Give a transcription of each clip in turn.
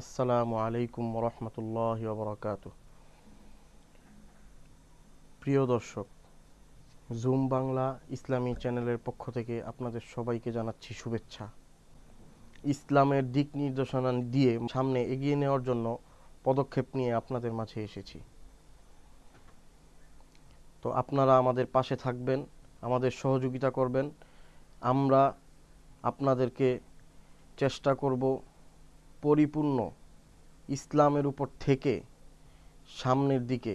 আসসালামু আলাইকুম রহমতুল্লাহ বরকাত প্রিয় দর্শক, জুম বাংলা ইসলামী চ্যানেলের পক্ষ থেকে আপনাদের সবাইকে জানাচ্ছি শুভেচ্ছা। ইসলামের দিক নির্দেশনা দিয়ে সামনে এগিয়ে নেওয়ার জন্য পদক্ষেপ নিয়ে আপনাদের মাঝে এসেছি। তো আপনারা আমাদের পাশে থাকবেন, আমাদের সহযোগিতা করবেন। আমরা আপনাদেরকে চেষ্টা করব পরিপূর্ণ ইসলামের উপর থেকে সামনের দিকে,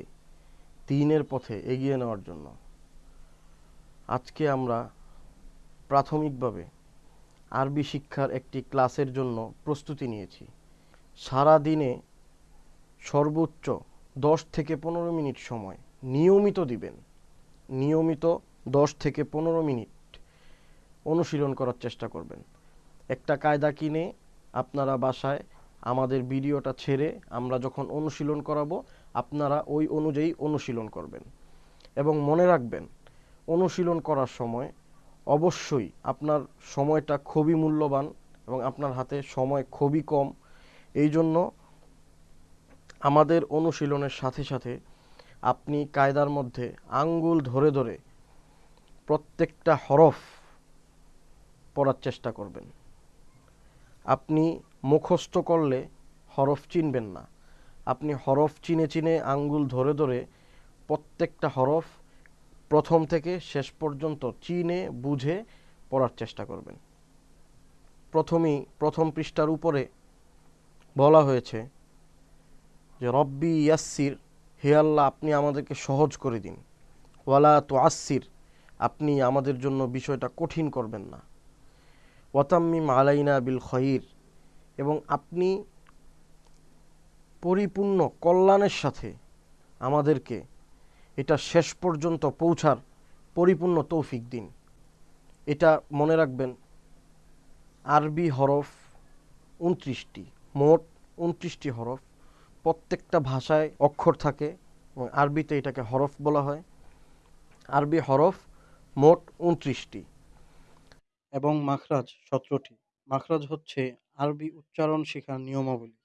দিনের পথে এগিয়ে নেওয়ার জন্য। আজকে আমরা প্রাথমিকভাবে আরবি শিক্ষার একটি ক্লাসের জন্য প্রস্তুতি নিয়েছি। সারা দিনে সর্বোচ্চ দশ থেকে পনেরো মিনিট সময় নিয়মিত দিবেন। নিয়মিত দশ থেকে পনেরো মিনিট অনুশীলন করার চেষ্টা করবেন। একটা কায়দা কিনে আপনারা বাসায় আমাদের ভিডিওটা ছেড়ে আমরা যখন অনুশীলন করাবো, আপনারা ওই অনুযায়ী অনুশীলন করবেন। এবং মনে রাখবেন, অনুশীলন করার সময় অবশ্যই আপনার সময়টা খুবই মূল্যবান এবং আপনার হাতে সময় খুবই কম। এই জন্য আমাদের অনুশীলনের সাথে সাথে আপনি কায়দার মধ্যে আঙ্গুল ধরে ধরে প্রত্যেকটা হরফ পড়ার চেষ্টা করবেন। আপনি মুখস্থ করলে হরফ চিনবেন না। আপনি হরফ চিনে চিনে আঙ্গুল ধরে ধরে প্রত্যেকটা হরফ প্রথম থেকে শেষ পর্যন্ত চিনে, বুঝে পড়ার চেষ্টা করবেন। প্রথমেই, প্রথম পৃষ্ঠার উপরে বলা হয়েছে যে, রব্বি ইয়াসির হে আল্লাহ, আপনি আমাদেরকে সহজ করে দিন। ওয়ালা তো আসির আপনি আমাদের জন্য বিষয়টা কঠিন করবেন না। ওয়াতাম্মিম আলাইনা বিল খয়ির। এবং আপনি পরিপূর্ণ কল্যাণের সাথে আমাদেরকে এটা শেষ পর্যন্ত পৌঁছার পরিপূর্ণ তৌফিক দিন। এটা মনে রাখবেন, আরবি হরফ উনত্রিশটি, মোট উনত্রিশটি হরফ। প্রত্যেকটা ভাষায় অক্ষর থাকে এবং আরবিতে এটাকে হরফ বলা হয়। আরবি হরফ মোট উনত্রিশটি। এবং মাখরাজ সতেরোটি মাখরাজ হচ্ছে আরবি উচ্চারণ শেখার নিয়মাবলী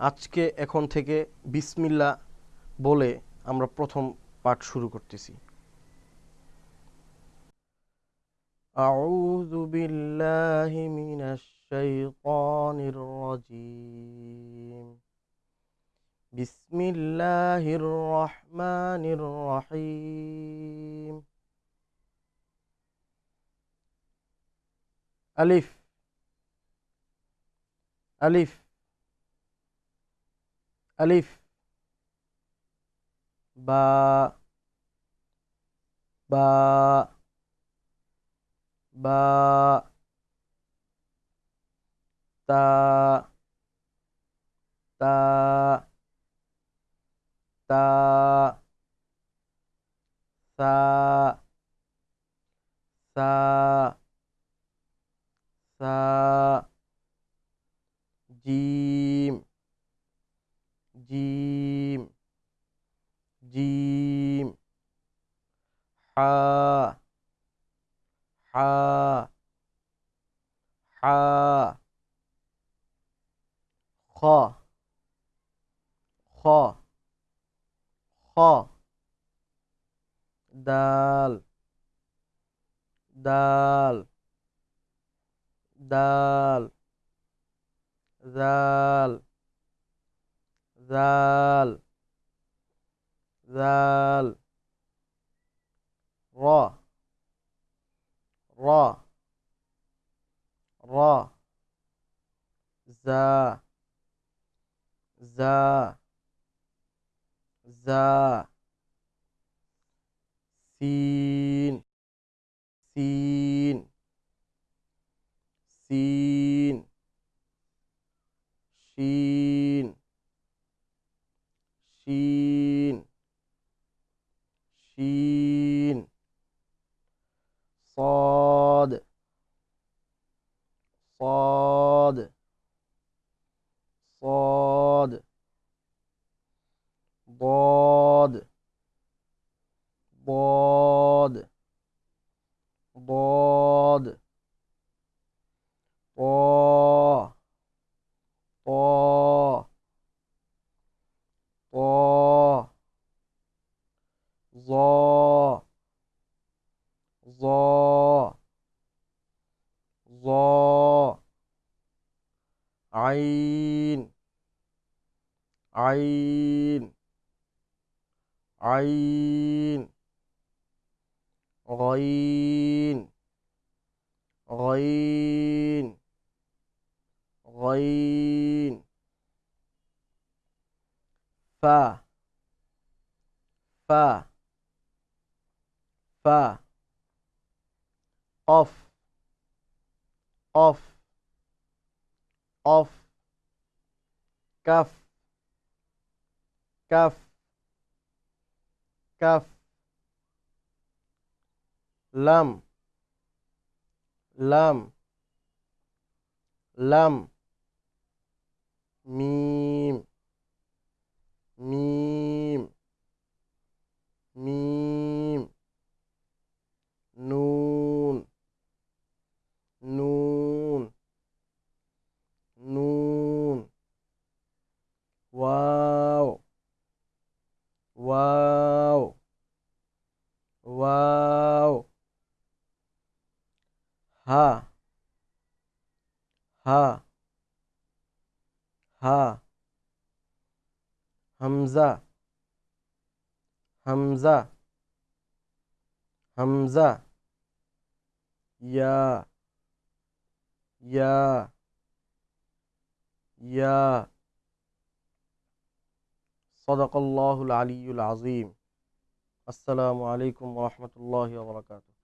আজকে এখন থেকে বিসমিল্লা বলে আমরা প্রথম পাঠ শুরু করতেছি أعوذ بالله من الشيطان الرجيم بسم الله الرحمن الرحيم alif. Alif. Alif. Ba. Ba. Ba. Ta. Ta. سا جيم جيم جيم حا حا حا خا خا خا دال دال دال ذال ذال ذال را را را زا زا زا سين سين سين شين. شين. شين. صاد. صاد. ظ عين. عين. عين. غين. غين. غين. ف. ف. ف. قف. of of cuff cuff cuff lum lum lum meme meme ها همزة همزة همزة يا يا يا. صدق الله العلي العظيم. السلام عليكم ورحمة الله وبركاته.